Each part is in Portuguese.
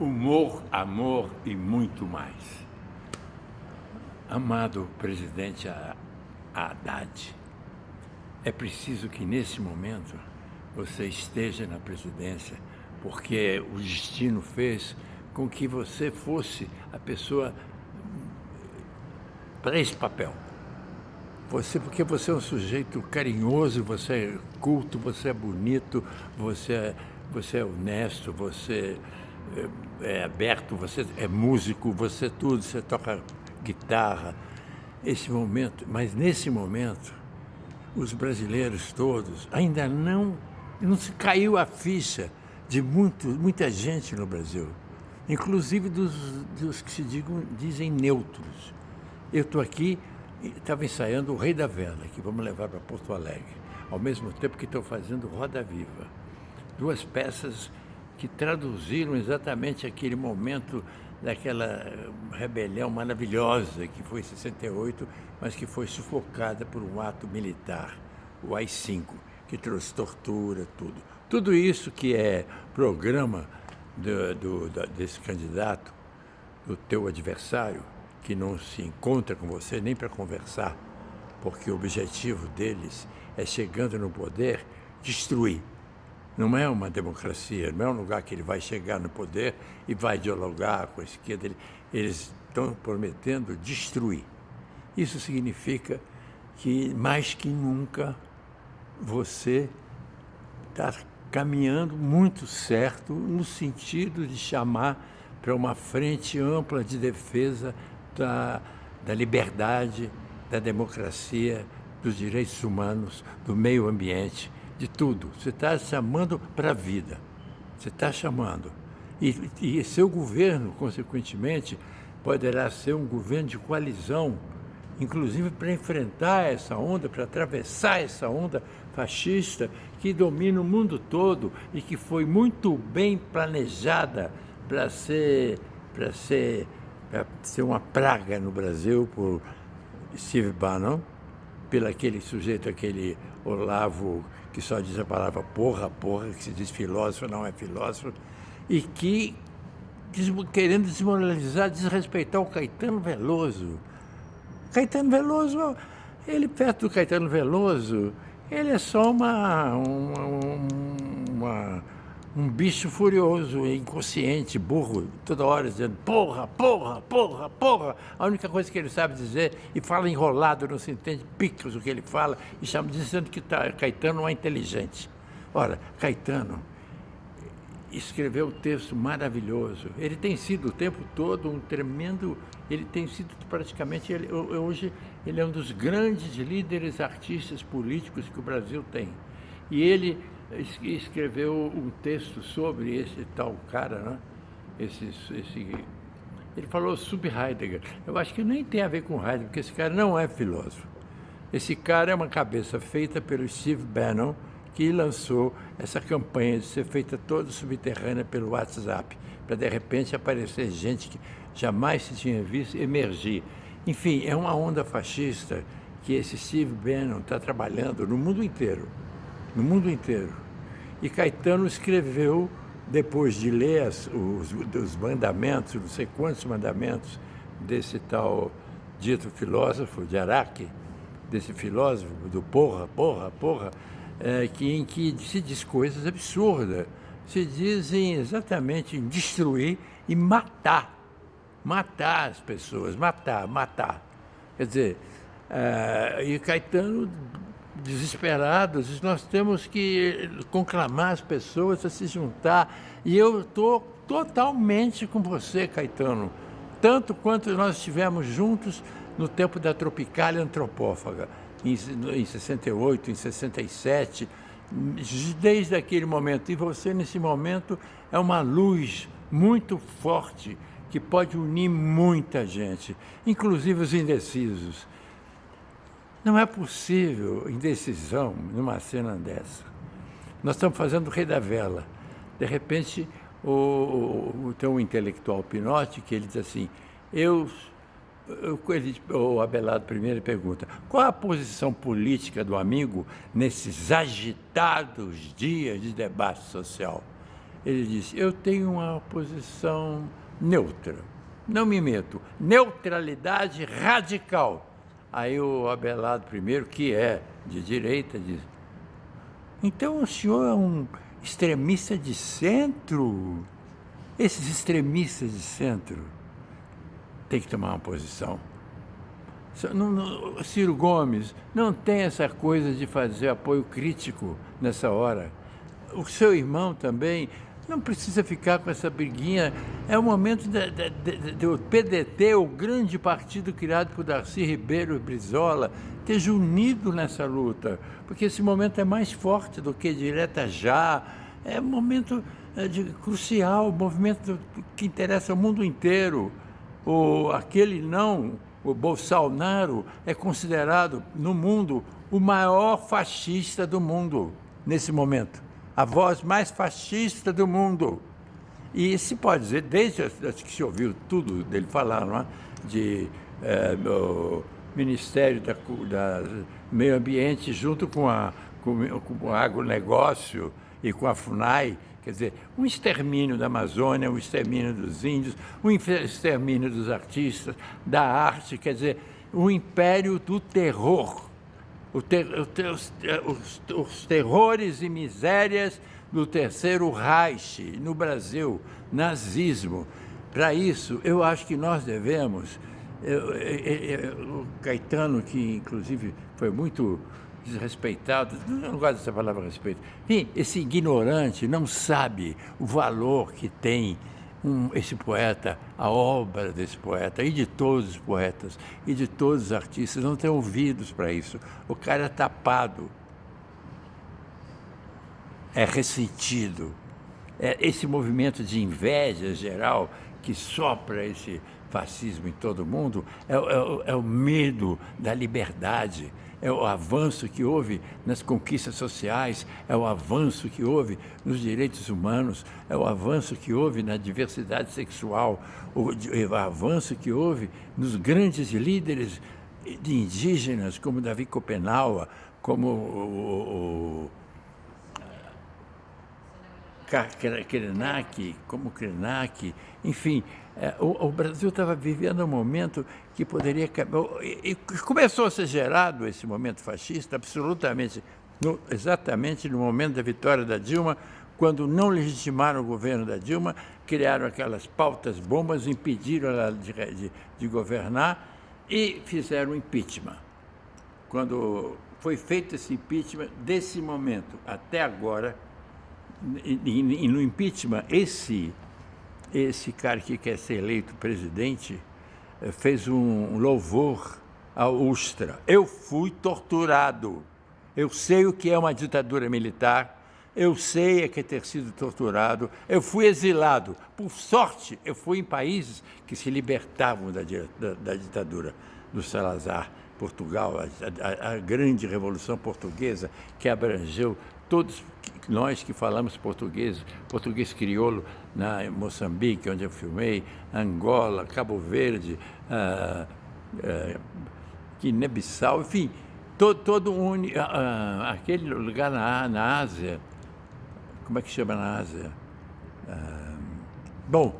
humor, amor e muito mais. Amado presidente Haddad, é preciso que nesse momento você esteja na presidência, porque o destino fez com que você fosse a pessoa para esse papel. Você, porque você é um sujeito carinhoso, você é culto, você é bonito, você é, você é honesto, você é, aberto, você é músico, você tudo, você toca guitarra. Esse momento, mas nesse momento, os brasileiros todos ainda não, não se caiu a ficha de muito, muita gente no Brasil, inclusive dos, dos que se digam, dizem neutros. Eu estou aqui, estava ensaiando o Rei da Vela, que vamos levar para Porto Alegre, ao mesmo tempo que estou fazendo Roda Viva. Duas peças que traduziram exatamente aquele momento daquela rebelião maravilhosa que foi em 68, mas que foi sufocada por um ato militar, o AI-5, que trouxe tortura, tudo. Tudo isso que é programa do, do, desse candidato, do teu adversário, que não se encontra com você nem para conversar, porque o objetivo deles é, chegando no poder, destruir. Não é uma democracia, não é um lugar que ele vai chegar no poder e vai dialogar com a esquerda. Eles estão prometendo destruir. Isso significa que, mais que nunca, você está caminhando muito certo no sentido de chamar para uma frente ampla de defesa da, da liberdade, da democracia, dos direitos humanos, do meio ambiente, de tudo. Você está chamando para a vida. Você está chamando. E, e seu governo, consequentemente, poderá ser um governo de coalizão, inclusive para enfrentar essa onda, para atravessar essa onda fascista que domina o mundo todo e que foi muito bem planejada para ser, para ser para ser uma praga no Brasil por Steve Bannon, pelo aquele sujeito, aquele Olavo, que só diz a palavra porra, porra, que se diz filósofo, não é filósofo, e que, querendo desmoralizar, desrespeitar o Caetano Veloso. Caetano Veloso, ele perto do Caetano Veloso, ele é só uma, uma, uma um bicho furioso, inconsciente, burro, toda hora dizendo porra, porra, porra, porra. A única coisa que ele sabe dizer, e fala enrolado, não se entende picos o que ele fala, e chama dizendo que tá, Caetano não é inteligente. Ora, Caetano escreveu um texto maravilhoso. Ele tem sido o tempo todo um tremendo, ele tem sido praticamente, ele, hoje ele é um dos grandes líderes artistas políticos que o Brasil tem. E ele escreveu um texto sobre esse tal cara, né? esse, esse, ele falou sobre Heidegger. Eu acho que nem tem a ver com Heidegger, porque esse cara não é filósofo. Esse cara é uma cabeça feita pelo Steve Bannon, que lançou essa campanha de ser feita toda subterrânea pelo WhatsApp, para de repente aparecer gente que jamais se tinha visto emergir. Enfim, é uma onda fascista que esse Steve Bannon está trabalhando no mundo inteiro no mundo inteiro. E Caetano escreveu, depois de ler as, os, os mandamentos, não sei quantos mandamentos, desse tal dito filósofo de Araque, desse filósofo do porra, porra, porra, é, que, em que se diz coisas absurdas. Se dizem exatamente em destruir e matar. Matar as pessoas, matar, matar. Quer dizer, é, e Caetano desesperados, nós temos que conclamar as pessoas a se juntar. E eu estou totalmente com você, Caetano, tanto quanto nós estivemos juntos no tempo da Tropicália Antropófaga, em, em 68, em 67, desde aquele momento. E você, nesse momento, é uma luz muito forte que pode unir muita gente, inclusive os indecisos. Não é possível indecisão numa cena dessa. Nós estamos fazendo o Rei da Vela. De repente, o, o, tem um intelectual Pinotti que ele diz assim, eu, eu ele, o Abelardo primeiro pergunta, qual a posição política do amigo nesses agitados dias de debate social? ele disse, eu tenho uma posição neutra, não me meto, neutralidade radical. Aí o Abelardo I, que é de direita, diz, então o senhor é um extremista de centro? Esses extremistas de centro têm que tomar uma posição. Ciro Gomes não tem essa coisa de fazer apoio crítico nessa hora. O seu irmão também não precisa ficar com essa briguinha. É o momento do PDT, o grande partido criado por Darcy Ribeiro Brizola, esteja unido nessa luta, porque esse momento é mais forte do que direta já. É um momento é, de, crucial, um movimento que interessa ao mundo inteiro. O, aquele não, o Bolsonaro, é considerado no mundo o maior fascista do mundo nesse momento a voz mais fascista do mundo. E se pode dizer, desde que se ouviu tudo dele falar, não é? de é, Ministério da, da, Meio Ambiente junto com, a, com, com o agronegócio e com a FUNAI, quer dizer, um extermínio da Amazônia, um extermínio dos índios, um extermínio dos artistas, da arte, quer dizer, o império do terror ter, os, os, os, terrores e misérias do Terceiro Reich no Brasil, nazismo. Para isso, eu acho que nós devemos. Eu, eu, eu, o Caetano, que inclusive foi muito desrespeitado, não gosto dessa palavra respeito, enfim, esse ignorante não sabe o valor que tem um, esse poeta, a obra desse poeta, e de todos os poetas, e de todos os artistas, não tem ouvidos para isso. O cara é tapado, é ressentido. É esse movimento de inveja geral que sopra esse fascismo em todo mundo é, é, é o medo da liberdade, é o avanço que houve nas conquistas sociais, é o avanço que houve nos direitos humanos, é o avanço que houve na diversidade sexual, o, o avanço que houve nos grandes líderes de indígenas, como Davi Copenaua, como o, o, Krenak, como Krenak, enfim, o, o, Brasil estava vivendo um momento que poderia... E, e começou a ser gerado esse momento fascista absolutamente, no, exatamente no momento da vitória da Dilma, quando não legitimaram o governo da Dilma, criaram aquelas pautas bombas, impediram ela de, de, de governar e fizeram impeachment. Quando foi feito esse impeachment, desse momento até agora, e, e, e no impeachment, esse esse cara que quer ser eleito presidente eh, fez um louvor ao Ustra. Eu fui torturado. Eu sei o que é uma ditadura militar. Eu sei o que é ter sido torturado. Eu fui exilado. Por sorte, eu fui em países que se libertavam da, da, da ditadura do Salazar. Portugal, a, a, a grande revolução portuguesa que abrangeu todos nós que falamos português, português crioulo, na Moçambique, onde eu filmei, Angola, Cabo Verde, ah, ah, Guiné-Bissau, enfim, todo, todo um, ah, aquele lugar na, na Ásia, como é que chama na Ásia? Ah, bom,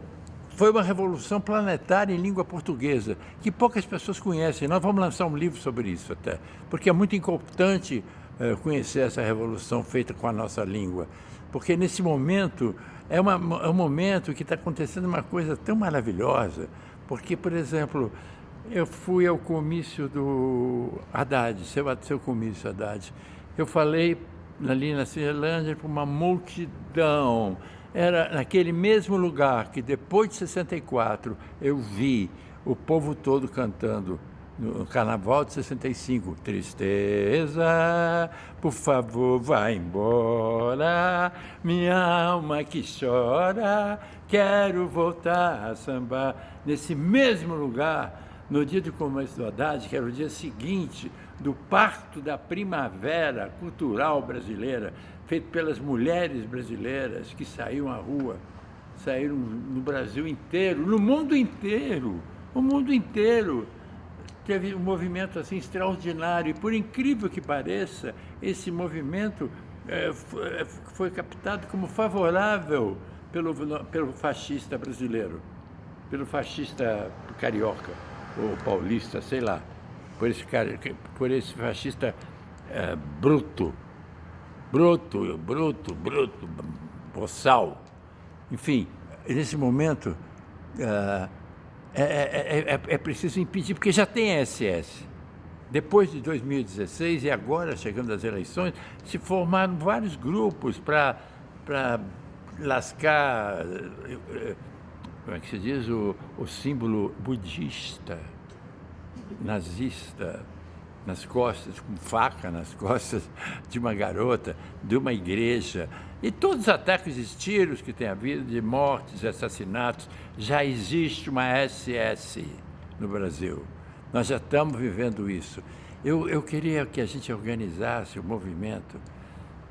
foi uma revolução planetária em língua portuguesa, que poucas pessoas conhecem. Nós vamos lançar um livro sobre isso até, porque é muito importante é, conhecer essa revolução feita com a nossa língua. Porque nesse momento, é, uma, é um momento que está acontecendo uma coisa tão maravilhosa, porque, por exemplo, eu fui ao comício do Haddad, seu, seu comício Haddad, eu falei ali na Cinelândia para uma multidão, era naquele mesmo lugar que depois de 64 eu vi o povo todo cantando no Carnaval de 65. Tristeza, por favor, vá embora, minha alma que chora, quero voltar a sambar. Nesse mesmo lugar, no dia do começo do Haddad, que era o dia seguinte do parto da primavera cultural brasileira, feito pelas mulheres brasileiras que saíram à rua, saíram no Brasil inteiro, no mundo inteiro, o mundo inteiro teve um movimento assim extraordinário e por incrível que pareça, esse movimento é, foi, captado como favorável pelo, pelo fascista brasileiro, pelo fascista carioca, ou paulista, sei lá, por esse, cara, por esse fascista é, bruto, bruto, bruto, bruto, boçal. Enfim, nesse momento é, é, é, é preciso impedir, porque já tem SS. Depois de 2016 e agora, chegando às eleições, se formaram vários grupos para lascar, como é que se diz, o, o símbolo budista, nazista, nas costas, com faca nas costas de uma garota, de uma igreja. E todos os ataques e tiros que tem havido, de mortes, assassinatos, já existe uma SS no Brasil. Nós já estamos vivendo isso. Eu, eu queria que a gente organizasse o movimento,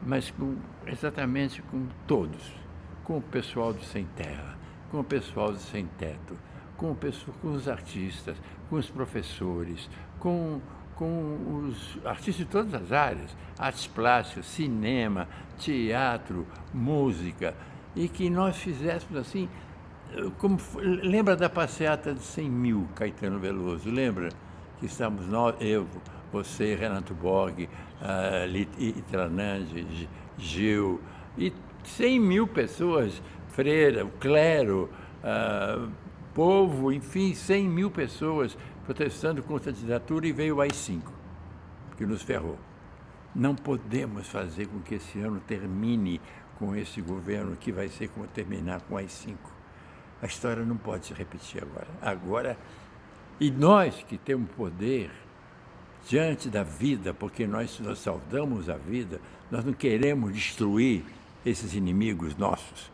mas com, exatamente com todos, com o pessoal do Sem Terra, com o pessoal do Sem Teto, com, o pessoal, com os artistas, com os professores, com, com os artistas de todas as áreas, artes plásticas, cinema, teatro, música, e que nós fizéssemos assim, como, lembra da passeata de 100 mil, Caetano Veloso, lembra? Que estamos nós, eu, você, Renato Borg, uh, Itranange, Gil, e 100 mil pessoas, freira, clero, uh, povo, enfim, 100 mil pessoas protestando contra a ditadura e veio o AI-5, que nos ferrou. Não podemos fazer com que esse ano termine com esse governo, que vai ser como terminar com o AI-5. A história não pode se repetir agora. Agora, e nós que temos poder diante da vida, porque nós, nós saudamos a vida, nós não queremos destruir esses inimigos nossos.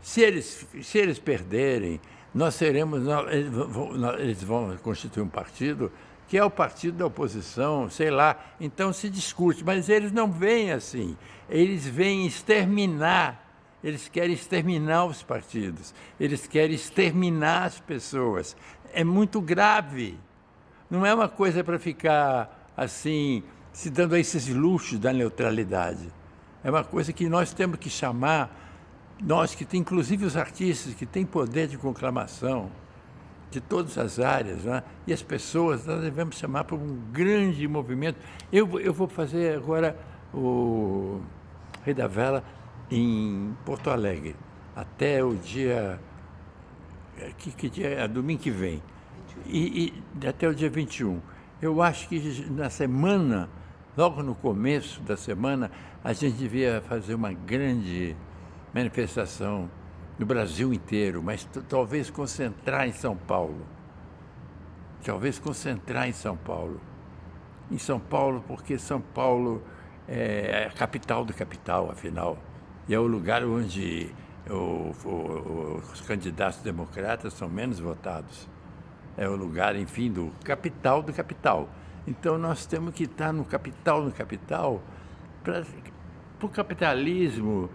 Se eles, se eles perderem, nós seremos, nós, eles, vão, eles vão constituir um partido que é o partido da oposição, sei lá, então se discute, mas eles não vêm assim, eles vêm exterminar, eles querem exterminar os partidos, eles querem exterminar as pessoas. É muito grave. Não é uma coisa para ficar assim, se dando a esses luxos da neutralidade. É uma coisa que nós temos que chamar, nós que tem, inclusive os artistas que têm poder de conclamação, de todas as áreas, né? e as pessoas, nós devemos chamar para um grande movimento. Eu, eu vou fazer agora o Rei da Vela em Porto Alegre, até o dia. Que, que dia é? Domingo que vem. E, e até o dia 21. Eu acho que na semana, logo no começo da semana, a gente devia fazer uma grande manifestação no Brasil inteiro, mas talvez concentrar em São Paulo. Talvez concentrar em São Paulo. Em São Paulo, porque São Paulo é a capital do capital, afinal. E é o lugar onde o, o, os candidatos democratas são menos votados. É o lugar, enfim, do capital do capital. Então nós temos que estar no capital, no capital, para o capitalismo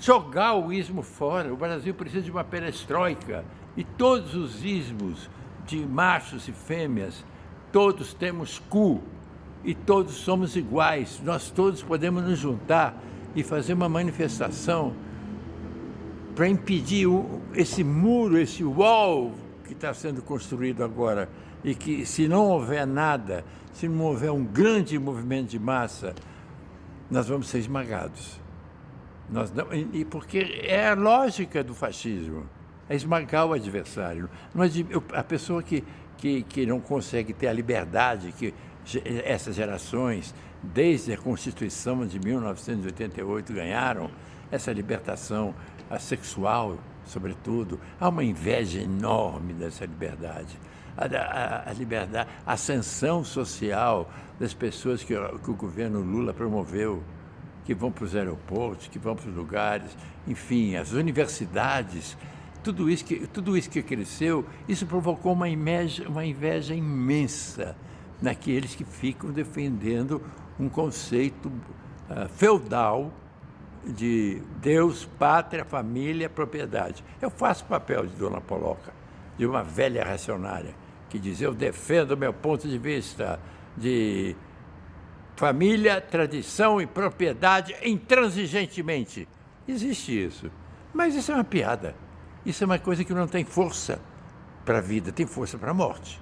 jogar o ismo fora. O Brasil precisa de uma perestroika e todos os ismos de machos e fêmeas, todos temos cu e todos somos iguais. Nós todos podemos nos juntar e fazer uma manifestação para impedir esse muro, esse wall que está sendo construído agora e que se não houver nada, se não houver um grande movimento de massa, nós vamos ser esmagados. Nós não, e porque é a lógica do fascismo, é esmagar o adversário. Mas a pessoa que, que, que não consegue ter a liberdade que essas gerações, desde a Constituição de 1988, ganharam, essa libertação sexual, sobretudo, há uma inveja enorme dessa liberdade. A, a, a liberdade, a ascensão social das pessoas que, que o governo Lula promoveu, que vão para os aeroportos, que vão para os lugares, enfim, as universidades, tudo isso que, tudo isso que cresceu, isso provocou uma inveja, uma inveja imensa naqueles que ficam defendendo um conceito uh, feudal de Deus, pátria, família, propriedade. Eu faço papel de Dona Poloca, de uma velha racionária, que diz, eu defendo o meu ponto de vista de família, tradição e propriedade intransigentemente. Existe isso. Mas isso é uma piada. Isso é uma coisa que não tem força para a vida, tem força para a morte.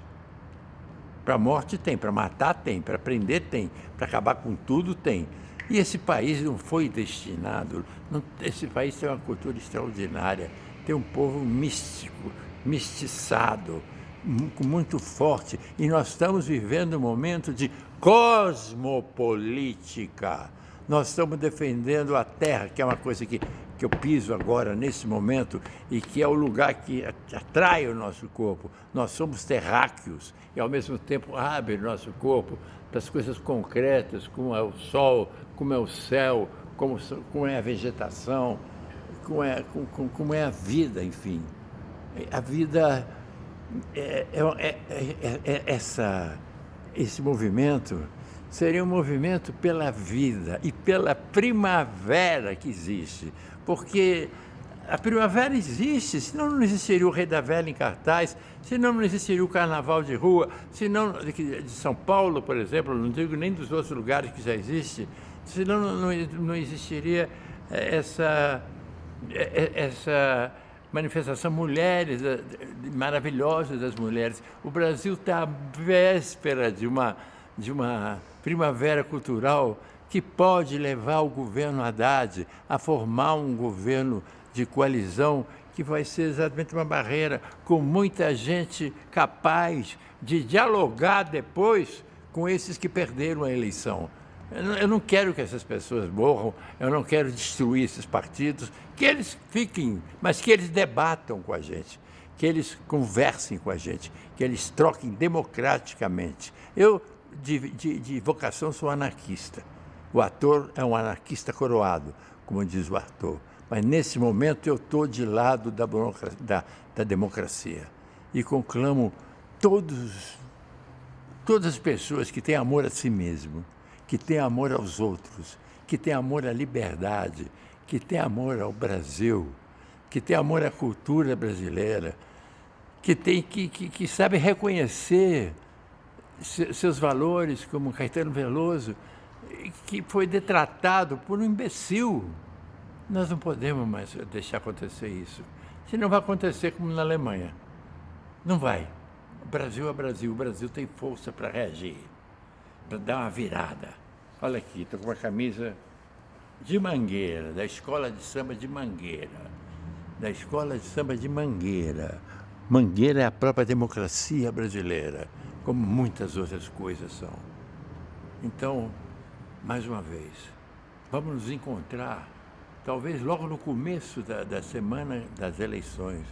Para a morte tem, para matar tem, para prender tem, para acabar com tudo tem. E esse país não foi destinado, não, esse país tem uma cultura extraordinária, tem um povo místico, mistiçado, muito forte. E nós estamos vivendo um momento de cosmopolítica. Nós estamos defendendo a terra, que é uma coisa que, que eu piso agora, nesse momento, e que é o lugar que atrai o nosso corpo. Nós somos terráqueos e, ao mesmo tempo, abre o nosso corpo para as coisas concretas, como é o sol, como é o céu, como, como é a vegetação, como é, como, como é a vida, enfim. A vida é, é, é, é essa, esse movimento seria um movimento pela vida e pela primavera que existe. Porque a primavera existe, senão não existiria o Rei da Velha em cartaz, senão não existiria o Carnaval de Rua, senão de São Paulo, por exemplo, não digo nem dos outros lugares que já existe, senão não, não existiria essa, essa manifestação mulheres, maravilhosas das mulheres. O Brasil está à véspera de uma, de uma primavera cultural que pode levar o governo Haddad a formar um governo de coalizão que vai ser exatamente uma barreira com muita gente capaz de dialogar depois com esses que perderam a eleição. Eu não quero que essas pessoas morram, eu não quero destruir esses partidos, que eles fiquem, mas que eles debatam com a gente, que eles conversem com a gente, que eles troquem democraticamente. Eu de, de, de vocação sou anarquista. O ator é um anarquista coroado, como diz o ator. Mas nesse momento eu estou de lado da, da, da democracia e conclamo todos, todas as pessoas que têm amor a si mesmo, que têm amor aos outros, que têm amor à liberdade, que têm amor ao Brasil, que têm amor à cultura brasileira, que, tem, que, que, que sabe reconhecer seus valores, como Caetano Veloso, que foi detratado por um imbecil. Nós não podemos mais deixar acontecer isso. Senão vai acontecer como na Alemanha. Não vai. O Brasil é Brasil. O Brasil tem força para reagir, para dar uma virada. Olha aqui, estou com uma camisa de Mangueira, da Escola de Samba de Mangueira. Da Escola de Samba de Mangueira. Mangueira é a própria democracia brasileira como muitas outras coisas são. Então, mais uma vez, vamos nos encontrar, talvez logo no começo da, da semana das eleições,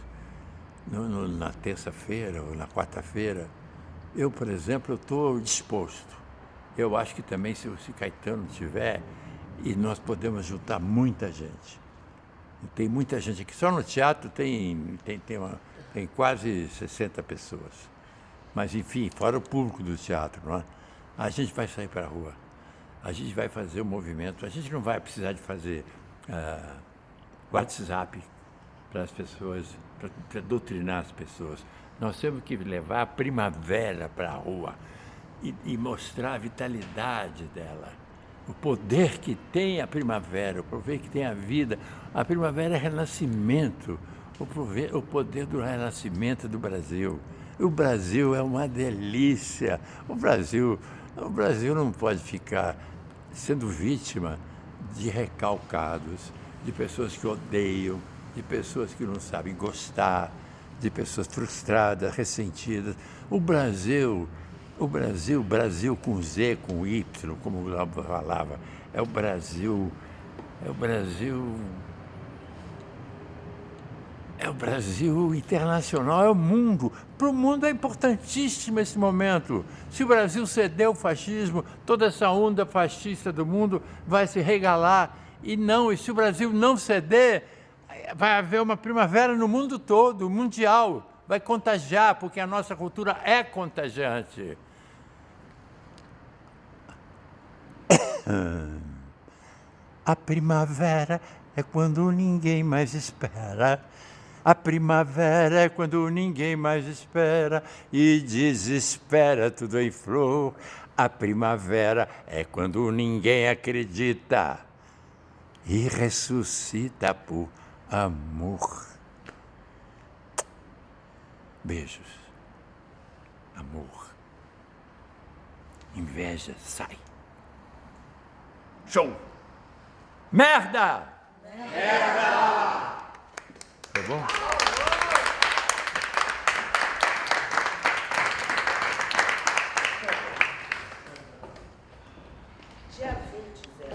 no, no, na terça-feira ou na quarta-feira. Eu, por exemplo, estou disposto. Eu acho que também, se, se Caetano tiver, e nós podemos juntar muita gente. Tem muita gente aqui. Só no teatro tem, tem, tem, uma, tem quase 60 pessoas. Mas, enfim, fora o público do teatro, não é? a gente vai sair para a rua, a gente vai fazer o um movimento, a gente não vai precisar de fazer uh, WhatsApp para as pessoas, para doutrinar as pessoas. Nós temos que levar a primavera para a rua e, e mostrar a vitalidade dela o poder que tem a primavera, o poder que tem a vida. A primavera é renascimento, o poder do renascimento do Brasil. O Brasil é uma delícia. O Brasil, o Brasil não pode ficar sendo vítima de recalcados, de pessoas que odeiam, de pessoas que não sabem gostar, de pessoas frustradas, ressentidas. O Brasil, o Brasil, Brasil com Z, com Y, como o Globo falava, é o Brasil, é o Brasil é o Brasil internacional, é o mundo. Para o mundo é importantíssimo esse momento. Se o Brasil ceder ao fascismo, toda essa onda fascista do mundo vai se regalar. E não, e se o Brasil não ceder, vai haver uma primavera no mundo todo, mundial. Vai contagiar, porque a nossa cultura é contagiante. A primavera é quando ninguém mais espera. A primavera é quando ninguém mais espera e desespera tudo em flor. A primavera é quando ninguém acredita e ressuscita por amor. Beijos. Amor. Inveja, sai. Show! Merda! Merda! Tá bom?